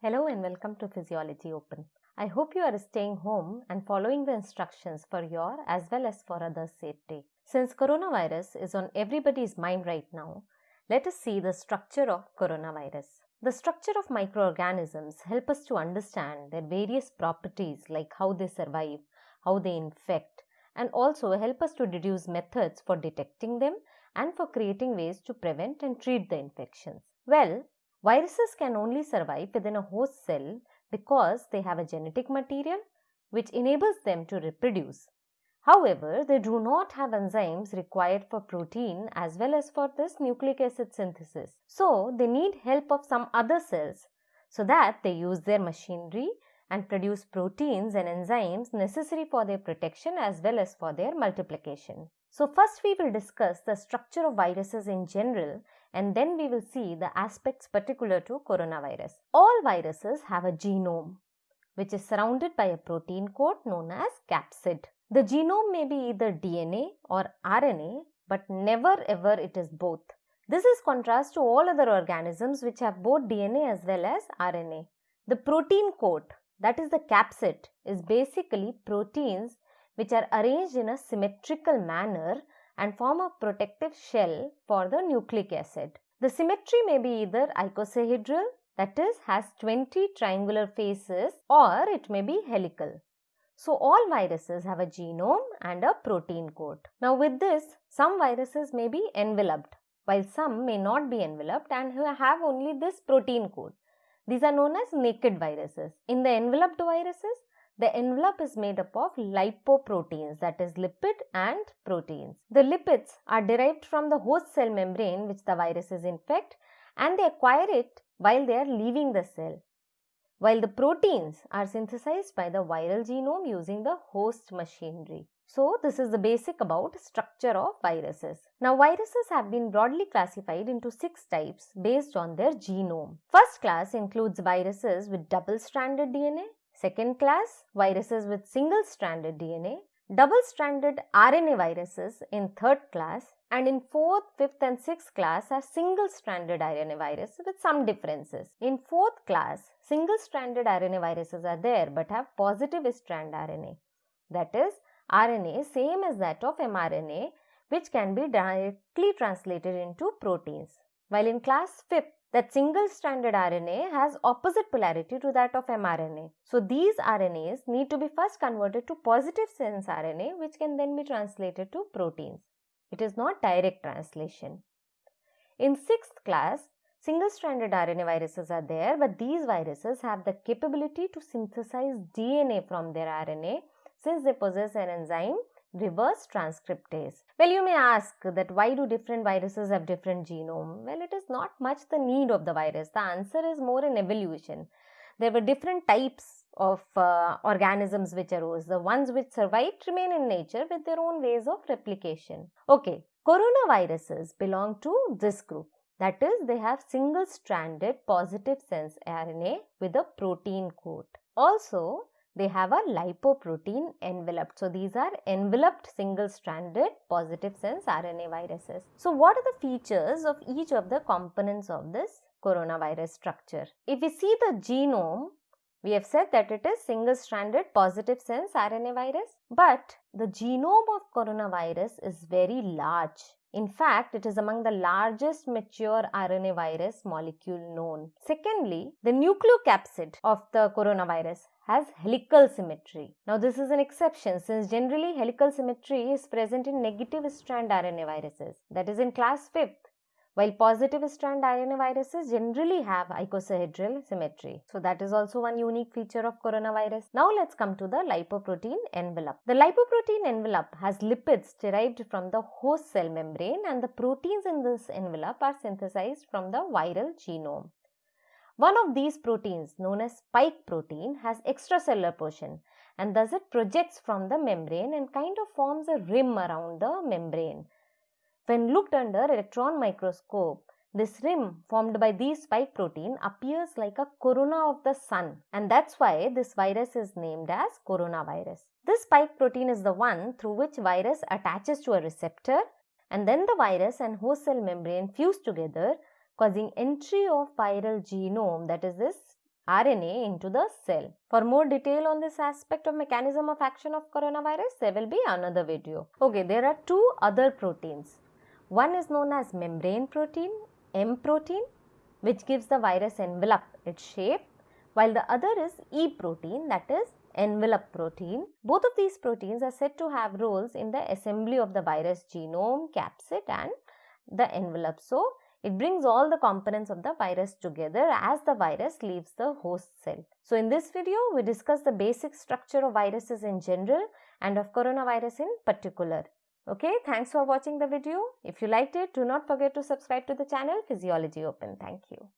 Hello and welcome to Physiology Open. I hope you are staying home and following the instructions for your as well as for others' safety. Since coronavirus is on everybody's mind right now, let us see the structure of coronavirus. The structure of microorganisms help us to understand their various properties like how they survive, how they infect, and also help us to deduce methods for detecting them and for creating ways to prevent and treat the infections. Well, viruses can only survive within a host cell because they have a genetic material which enables them to reproduce. However, they do not have enzymes required for protein as well as for this nucleic acid synthesis. So, they need help of some other cells so that they use their machinery and produce proteins and enzymes necessary for their protection as well as for their multiplication. So, first we will discuss the structure of viruses in general and then we will see the aspects particular to coronavirus. All viruses have a genome which is surrounded by a protein coat known as capsid. The genome may be either DNA or RNA but never ever it is both. This is contrast to all other organisms which have both DNA as well as RNA. The protein coat that is the capsid is basically proteins which are arranged in a symmetrical manner and form a protective shell for the nucleic acid. The symmetry may be either icosahedral that is has 20 triangular faces or it may be helical. So all viruses have a genome and a protein coat. Now with this some viruses may be enveloped while some may not be enveloped and have only this protein coat. These are known as naked viruses. In the enveloped viruses, the envelope is made up of lipoproteins that is lipid and proteins. The lipids are derived from the host cell membrane which the viruses infect and they acquire it while they are leaving the cell. While the proteins are synthesized by the viral genome using the host machinery. So, this is the basic about structure of viruses. Now, viruses have been broadly classified into six types based on their genome. First class includes viruses with double-stranded DNA. Second class, viruses with single-stranded DNA. Double-stranded RNA viruses in third class and in fourth, fifth and sixth class are single-stranded RNA viruses with some differences. In fourth class, single-stranded RNA viruses are there but have positive strand RNA. That is, RNA same as that of mRNA which can be directly translated into proteins. While in class 5th, that single-stranded RNA has opposite polarity to that of mRNA. So, these RNAs need to be first converted to positive sense RNA which can then be translated to proteins. It is not direct translation. In 6th class, single-stranded RNA viruses are there but these viruses have the capability to synthesize DNA from their RNA since they possess an enzyme reverse transcriptase. Well, you may ask that why do different viruses have different genome? Well, it is not much the need of the virus. The answer is more in evolution. There were different types of uh, organisms which arose. The ones which survived remain in nature with their own ways of replication. Okay, coronaviruses belong to this group. That is, they have single-stranded positive sense RNA with a protein coat. Also, they have a lipoprotein envelope. So, these are enveloped single-stranded positive sense RNA viruses. So, what are the features of each of the components of this coronavirus structure? If we see the genome, we have said that it is single-stranded positive sense RNA virus, but the genome of coronavirus is very large. In fact, it is among the largest mature RNA virus molecule known. Secondly, the nucleocapsid of the coronavirus has helical symmetry. Now, this is an exception since generally helical symmetry is present in negative strand RNA viruses that is in class 5th while positive strand RNA viruses generally have icosahedral symmetry. So that is also one unique feature of coronavirus. Now let's come to the lipoprotein envelope. The lipoprotein envelope has lipids derived from the host cell membrane and the proteins in this envelope are synthesized from the viral genome. One of these proteins known as spike protein has extracellular portion and thus it projects from the membrane and kind of forms a rim around the membrane. When looked under electron microscope, this rim formed by these spike protein appears like a corona of the sun and that's why this virus is named as coronavirus. This spike protein is the one through which virus attaches to a receptor and then the virus and host cell membrane fuse together causing entry of viral genome that is this RNA into the cell. For more detail on this aspect of mechanism of action of coronavirus, there will be another video. Okay, there are two other proteins. One is known as membrane protein, M protein, which gives the virus envelope its shape, while the other is E protein that is envelope protein. Both of these proteins are said to have roles in the assembly of the virus genome, capsid and the envelope. So, it brings all the components of the virus together as the virus leaves the host cell. So in this video, we discuss the basic structure of viruses in general and of coronavirus in particular. Okay, thanks for watching the video. If you liked it, do not forget to subscribe to the channel Physiology Open. Thank you.